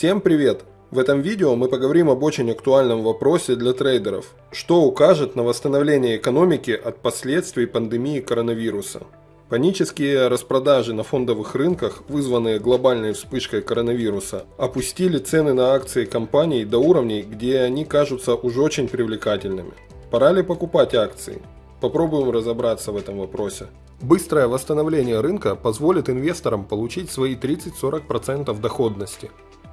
Всем привет! В этом видео мы поговорим об очень актуальном вопросе для трейдеров. Что укажет на восстановление экономики от последствий пандемии коронавируса? Панические распродажи на фондовых рынках, вызванные глобальной вспышкой коронавируса, опустили цены на акции компаний до уровней, где они кажутся уже очень привлекательными. Пора ли покупать акции? Попробуем разобраться в этом вопросе. Быстрое восстановление рынка позволит инвесторам получить свои 30-40% доходности.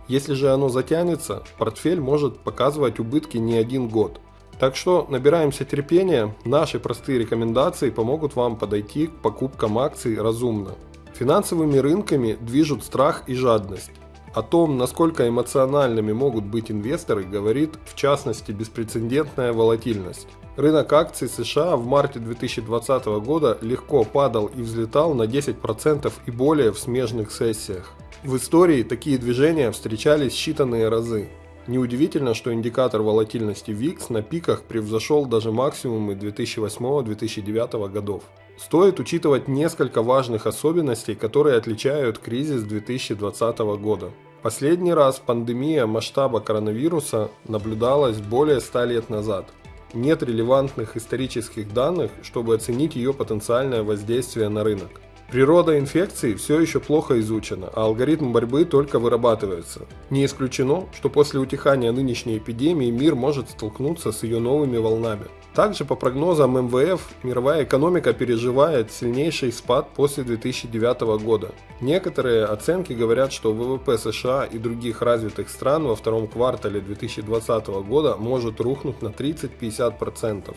Если же оно затянется, портфель может показывать убытки не один год. Так что набираемся терпения, наши простые рекомендации помогут вам подойти к покупкам акций разумно. Финансовыми рынками движут страх и жадность. О том, насколько эмоциональными могут быть инвесторы, говорит в частности беспрецедентная волатильность. Рынок акций США в марте 2020 года легко падал и взлетал на 10% и более в смежных сессиях. В истории такие движения встречались считанные разы. Неудивительно, что индикатор волатильности VIX на пиках превзошел даже максимумы 2008-2009 годов. Стоит учитывать несколько важных особенностей, которые отличают кризис 2020 года. Последний раз пандемия масштаба коронавируса наблюдалась более 100 лет назад. Нет релевантных исторических данных, чтобы оценить ее потенциальное воздействие на рынок. Природа инфекции все еще плохо изучена, а алгоритм борьбы только вырабатывается. Не исключено, что после утихания нынешней эпидемии мир может столкнуться с ее новыми волнами. Также по прогнозам МВФ, мировая экономика переживает сильнейший спад после 2009 года. Некоторые оценки говорят, что ВВП США и других развитых стран во втором квартале 2020 года может рухнуть на 30-50%.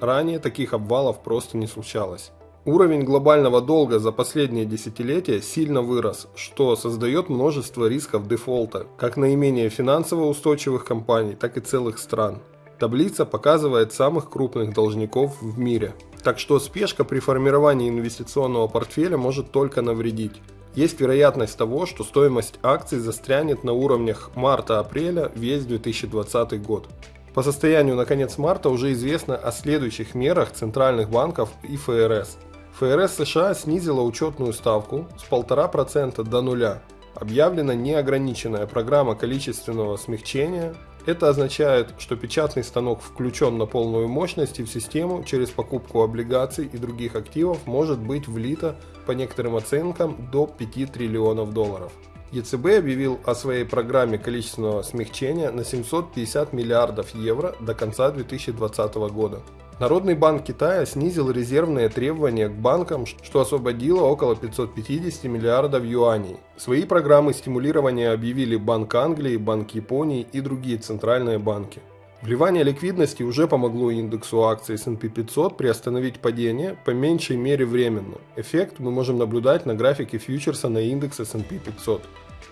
Ранее таких обвалов просто не случалось. Уровень глобального долга за последние десятилетия сильно вырос, что создает множество рисков дефолта, как наименее финансово устойчивых компаний, так и целых стран. Таблица показывает самых крупных должников в мире. Так что спешка при формировании инвестиционного портфеля может только навредить. Есть вероятность того, что стоимость акций застрянет на уровнях марта-апреля весь 2020 год. По состоянию на конец марта уже известно о следующих мерах центральных банков и ФРС – ФРС США снизила учетную ставку с 1,5% до нуля. Объявлена неограниченная программа количественного смягчения. Это означает, что печатный станок включен на полную мощность и в систему через покупку облигаций и других активов может быть влито по некоторым оценкам до 5 триллионов долларов. ЕЦБ объявил о своей программе количественного смягчения на 750 миллиардов евро до конца 2020 года. Народный банк Китая снизил резервные требования к банкам, что освободило около 550 миллиардов юаней. Свои программы стимулирования объявили Банк Англии, Банк Японии и другие центральные банки. Вливание ликвидности уже помогло индексу акций S&P 500 приостановить падение, по меньшей мере временно. Эффект мы можем наблюдать на графике фьючерса на индекс S&P 500.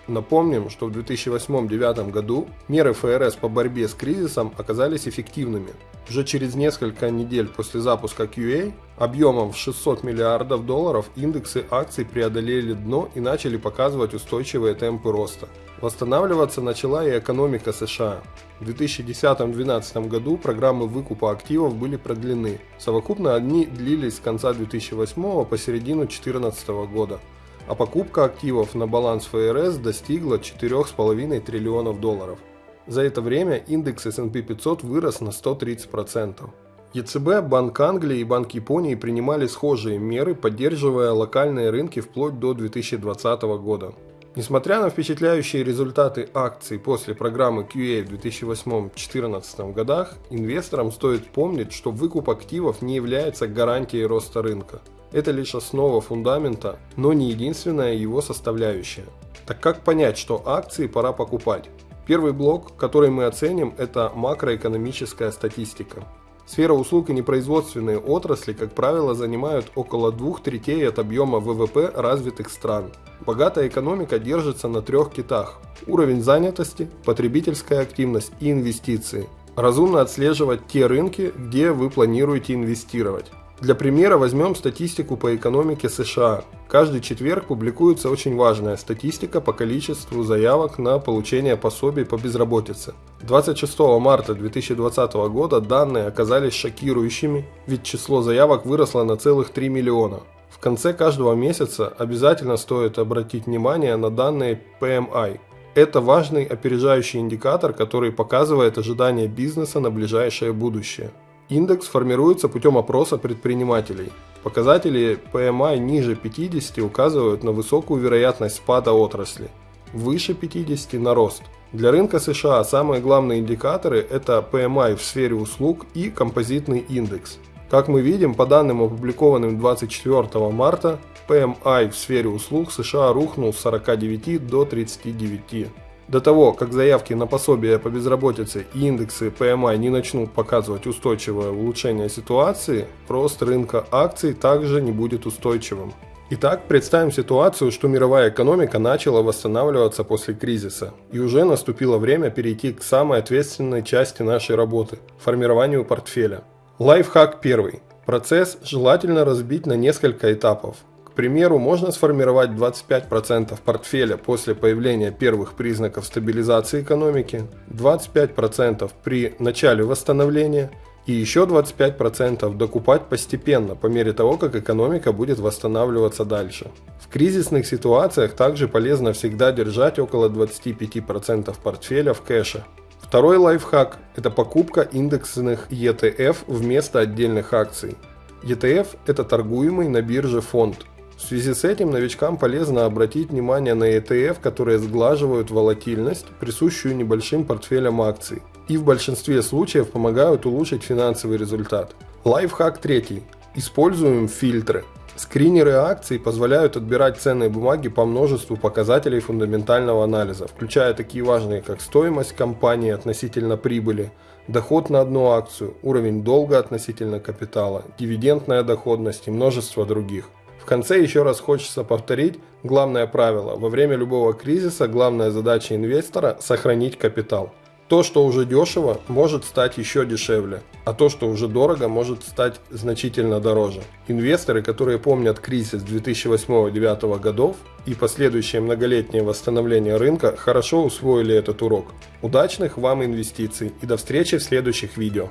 Напомним, что в 2008-2009 году меры ФРС по борьбе с кризисом оказались эффективными. Уже через несколько недель после запуска QA объемом в 600 миллиардов долларов индексы акций преодолели дно и начали показывать устойчивые темпы роста. Восстанавливаться начала и экономика США. В 2010-2012 году программы выкупа активов были продлены. Совокупно они длились с конца 2008 по середину 2014 года а покупка активов на баланс ФРС достигла 4,5 триллионов долларов. За это время индекс S&P 500 вырос на 130%. ЕЦБ, Банк Англии и Банк Японии принимали схожие меры, поддерживая локальные рынки вплоть до 2020 года. Несмотря на впечатляющие результаты акций после программы QA в 2008-2014 годах, инвесторам стоит помнить, что выкуп активов не является гарантией роста рынка. Это лишь основа фундамента, но не единственная его составляющая. Так как понять, что акции пора покупать? Первый блок, который мы оценим, это макроэкономическая статистика. Сфера услуг и непроизводственные отрасли, как правило, занимают около двух третей от объема ВВП развитых стран. Богатая экономика держится на трех китах – уровень занятости, потребительская активность и инвестиции. Разумно отслеживать те рынки, где вы планируете инвестировать. Для примера возьмем статистику по экономике США. Каждый четверг публикуется очень важная статистика по количеству заявок на получение пособий по безработице. 26 марта 2020 года данные оказались шокирующими, ведь число заявок выросло на целых 3 миллиона. В конце каждого месяца обязательно стоит обратить внимание на данные PMI. Это важный опережающий индикатор, который показывает ожидания бизнеса на ближайшее будущее. Индекс формируется путем опроса предпринимателей. Показатели PMI ниже 50 указывают на высокую вероятность спада отрасли, выше 50 на рост. Для рынка США самые главные индикаторы – это PMI в сфере услуг и композитный индекс. Как мы видим, по данным опубликованным 24 марта, PMI в сфере услуг США рухнул с 49 до 39. До того, как заявки на пособие по безработице и индексы PMI не начнут показывать устойчивое улучшение ситуации, рост рынка акций также не будет устойчивым. Итак, представим ситуацию, что мировая экономика начала восстанавливаться после кризиса, и уже наступило время перейти к самой ответственной части нашей работы – формированию портфеля. Лайфхак первый. Процесс желательно разбить на несколько этапов примеру, можно сформировать 25% портфеля после появления первых признаков стабилизации экономики, 25% при начале восстановления и еще 25% докупать постепенно по мере того, как экономика будет восстанавливаться дальше. В кризисных ситуациях также полезно всегда держать около 25% портфеля в кэше. Второй лайфхак – это покупка индексных ETF вместо отдельных акций. ETF – это торгуемый на бирже фонд – в связи с этим новичкам полезно обратить внимание на ETF, которые сглаживают волатильность, присущую небольшим портфелям акций, и в большинстве случаев помогают улучшить финансовый результат. Лайфхак третий. Используем фильтры. Скринеры акций позволяют отбирать ценные бумаги по множеству показателей фундаментального анализа, включая такие важные, как стоимость компании относительно прибыли, доход на одну акцию, уровень долга относительно капитала, дивидендная доходность и множество других конце еще раз хочется повторить главное правило. Во время любого кризиса главная задача инвестора – сохранить капитал. То, что уже дешево, может стать еще дешевле, а то, что уже дорого, может стать значительно дороже. Инвесторы, которые помнят кризис 2008-2009 годов и последующее многолетнее восстановление рынка, хорошо усвоили этот урок. Удачных вам инвестиций и до встречи в следующих видео.